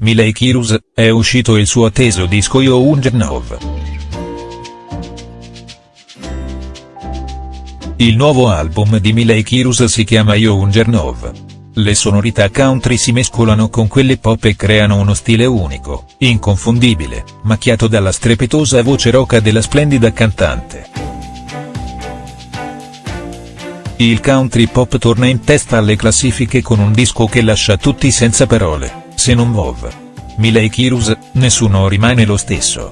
Miley Kirus, è uscito il suo atteso disco Yo Ungernov. Il nuovo album di Miley Kirus si chiama Yo Ungernov. Le sonorità country si mescolano con quelle pop e creano uno stile unico, inconfondibile, macchiato dalla strepitosa voce roca della splendida cantante. Il country pop torna in testa alle classifiche con un disco che lascia tutti senza parole se non Vov. Miley Kirus, nessuno rimane lo stesso.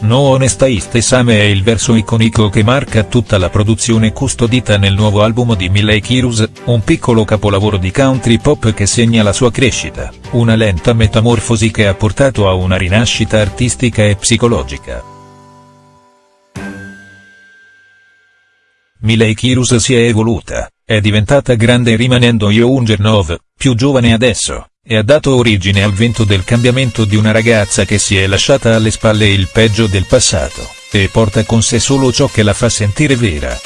No Honestaiste Same è il verso iconico che marca tutta la produzione custodita nel nuovo album di Miley Kirus, un piccolo capolavoro di country pop che segna la sua crescita, una lenta metamorfosi che ha portato a una rinascita artistica e psicologica. Miley Kirus si è evoluta, è diventata grande rimanendo Youngernov, più giovane adesso, e ha dato origine al vento del cambiamento di una ragazza che si è lasciata alle spalle il peggio del passato, e porta con sé solo ciò che la fa sentire vera.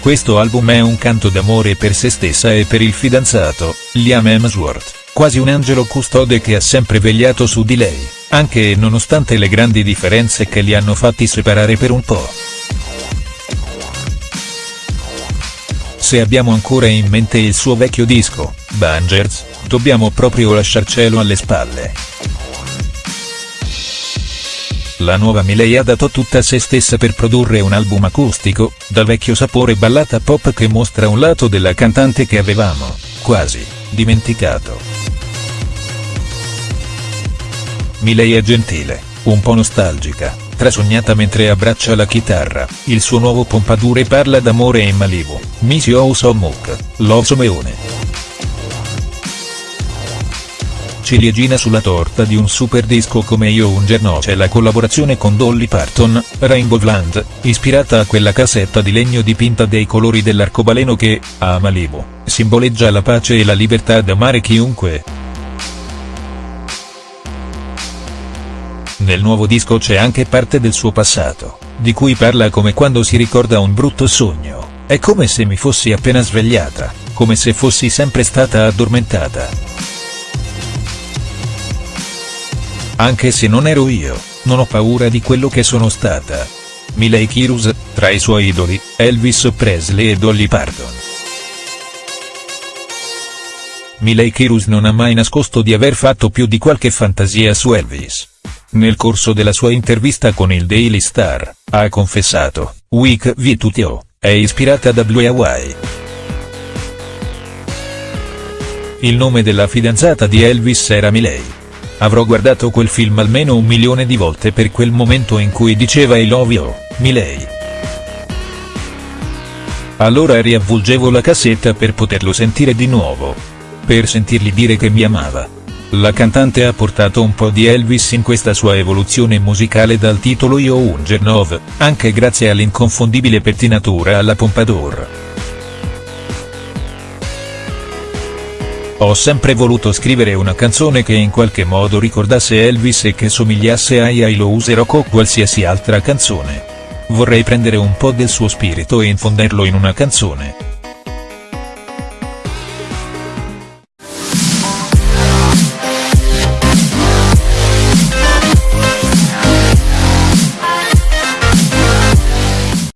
Questo album è un canto d'amore per se stessa e per il fidanzato, Liam Hemsworth quasi un angelo custode che ha sempre vegliato su di lei, anche nonostante le grandi differenze che li hanno fatti separare per un po'. Se abbiamo ancora in mente il suo vecchio disco, Bangers, dobbiamo proprio lasciarcelo alle spalle. La nuova Miley ha dato tutta se stessa per produrre un album acustico, dal vecchio sapore ballata pop che mostra un lato della cantante che avevamo, quasi, dimenticato. Miley è gentile, un po' nostalgica, trasognata mentre abbraccia la chitarra, il suo nuovo pompadour parla d'amore in Malibu, Miss You So Much, Love Someone. Ciliegina sulla torta di un super disco come Io un giorno c'è la collaborazione con Dolly Parton, Rainbow Land, ispirata a quella cassetta di legno dipinta dei colori dell'arcobaleno che, a Malibu, simboleggia la pace e la libertà d'amare chiunque. Nel nuovo disco c'è anche parte del suo passato, di cui parla come quando si ricorda un brutto sogno, è come se mi fossi appena svegliata, come se fossi sempre stata addormentata. Anche se non ero io, non ho paura di quello che sono stata. Miley Kirus, tra i suoi idoli, Elvis Presley e Dolly Parton. Miley Kirus non ha mai nascosto di aver fatto più di qualche fantasia su Elvis. Nel corso della sua intervista con il Daily Star, ha confessato, Week V2TO, è ispirata da Blue Hawaii. Il nome della fidanzata di Elvis era Miley. Avrò guardato quel film almeno un milione di volte per quel momento in cui diceva I love you, Miley. Allora riavvolgevo la cassetta per poterlo sentire di nuovo. Per sentirgli dire che mi amava. La cantante ha portato un po' di Elvis in questa sua evoluzione musicale dal titolo Yo Ungernov, anche grazie all'inconfondibile pettinatura alla Pompadour. Ho sempre voluto scrivere una canzone che in qualche modo ricordasse Elvis e che somigliasse a I lo userò con qualsiasi altra canzone. Vorrei prendere un po' del suo spirito e infonderlo in una canzone.